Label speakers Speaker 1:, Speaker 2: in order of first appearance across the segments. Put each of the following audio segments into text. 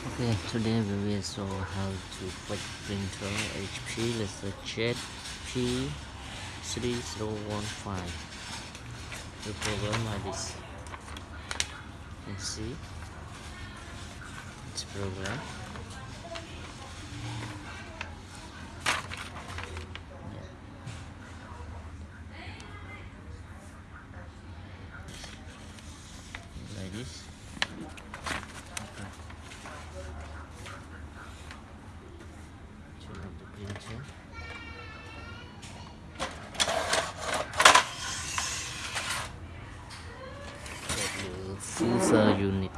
Speaker 1: Okay, today we will show how to fix printer HP LaserJet P3015. The program like this. You can see it's program. Like this. Okay. Turn on the printer. Get the fuser unit.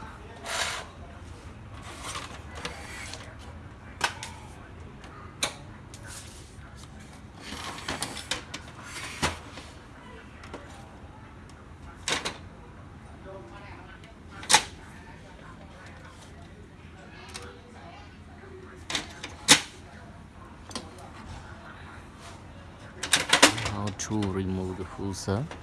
Speaker 1: How to remove the fuser. Okay.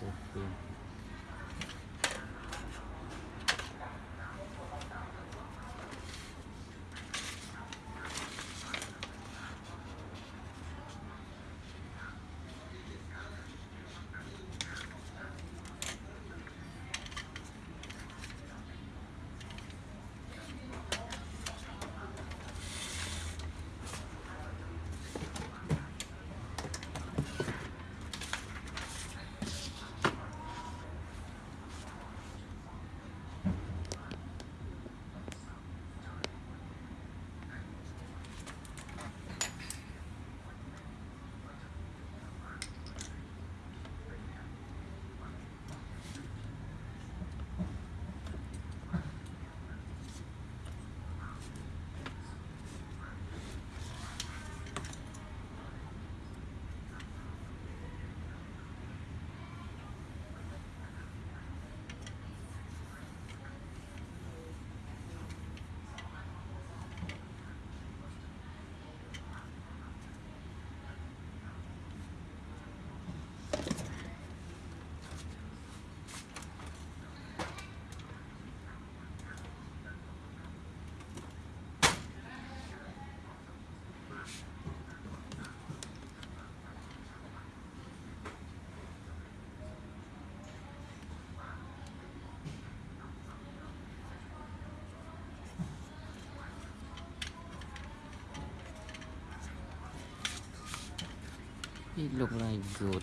Speaker 1: Full safety. It look like good.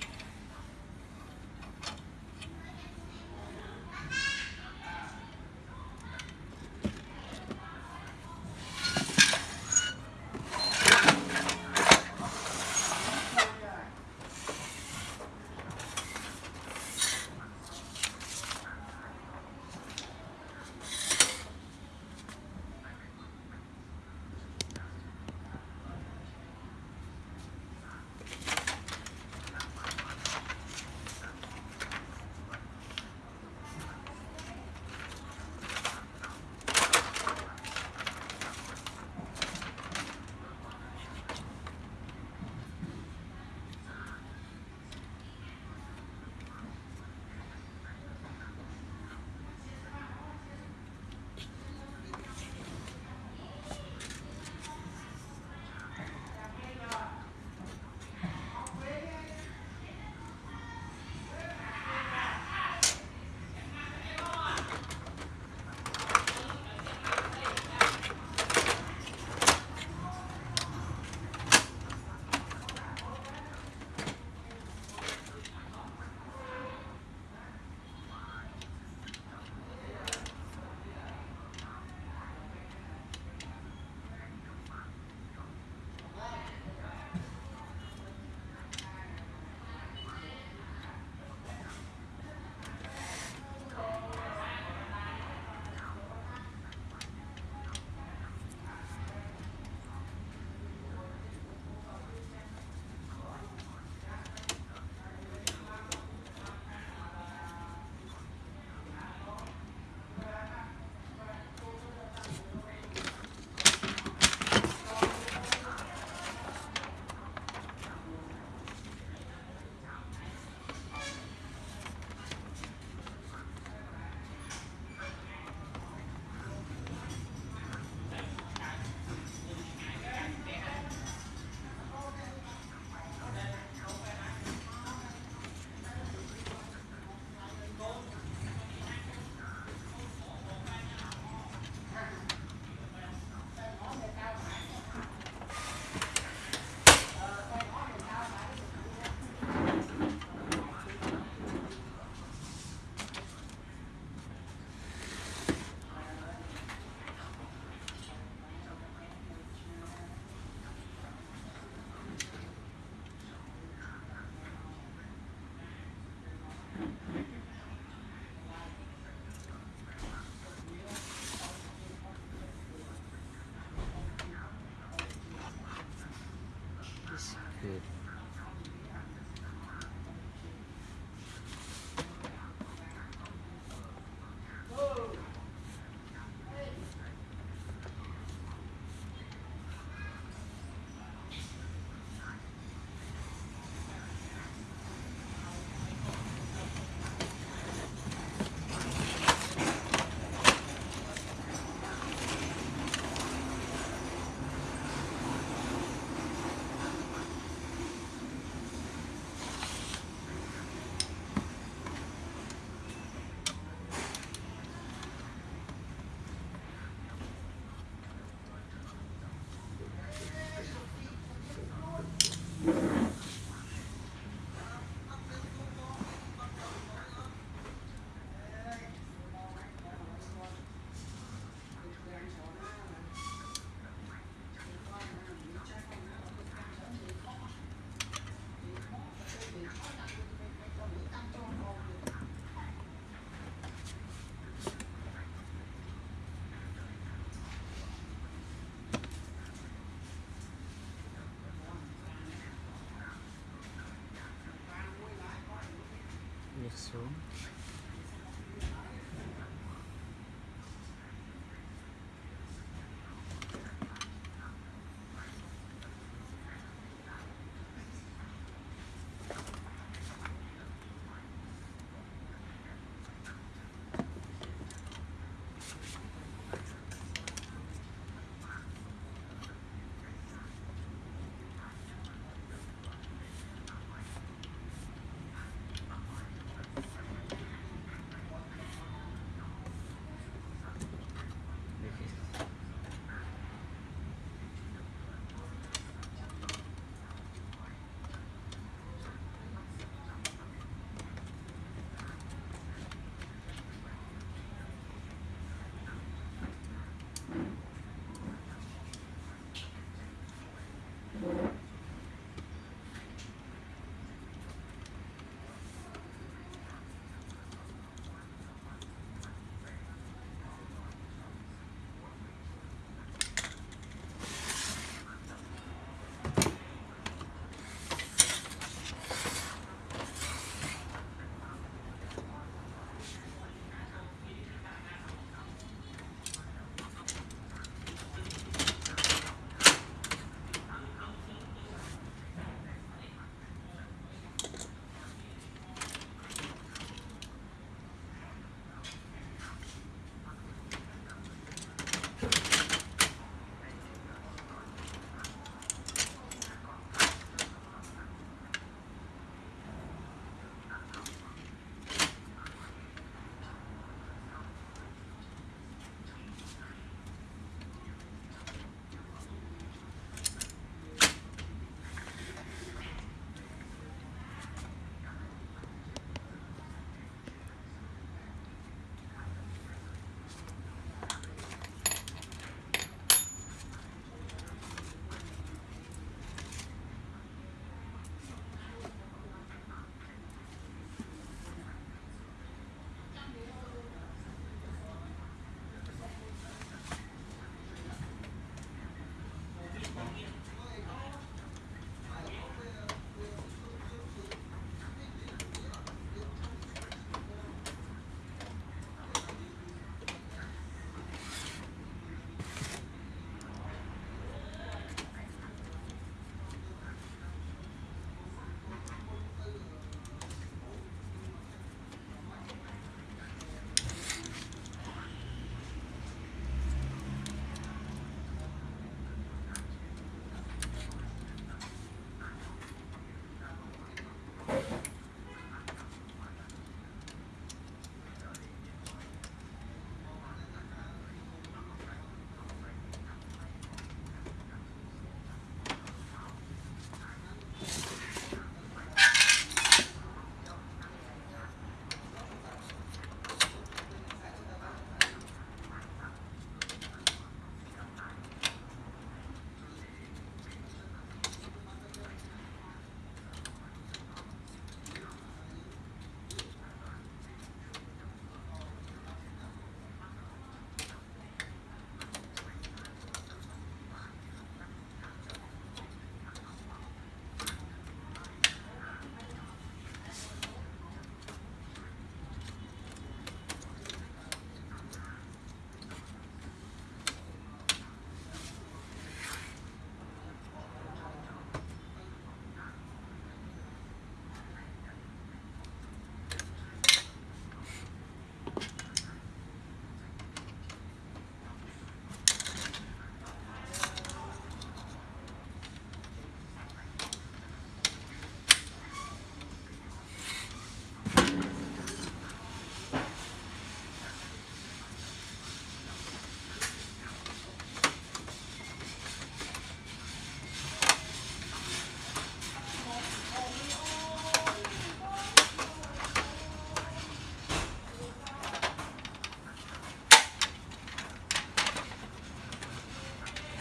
Speaker 1: Good.